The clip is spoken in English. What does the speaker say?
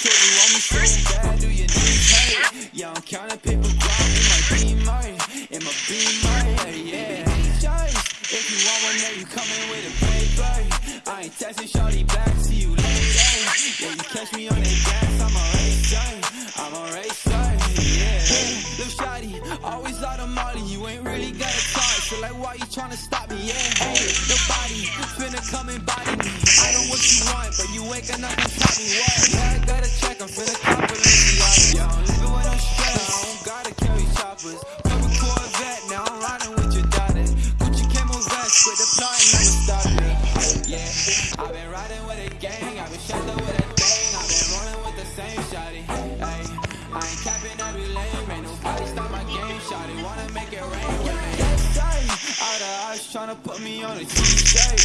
So you want me so bad, do you need help? Yeah, I'm counting paper crop in my beamer, in my beamer, yeah. yeah. If you want one, now you coming with a paper. I ain't texting shorty back, see you later. Yeah, you catch me on that gas, I'm a racer, I'm a racer, yeah. Hey, little shotty, always out of Molly, you ain't really got a talk. So like, why you trying to stop me? Yeah, hey, the body, finna come and body me. I know what you want, but you ain't gonna stop me. What? Plot and never stopping. Yeah, I've been riding with a gang, I've been up with a thing, I've been rolling with the same shawty. Ay, I ain't capping every lane, ain't nobody stop my game, shawty. Wanna make it rain with me. Ay. All eyes tryna put me on a Tuesday.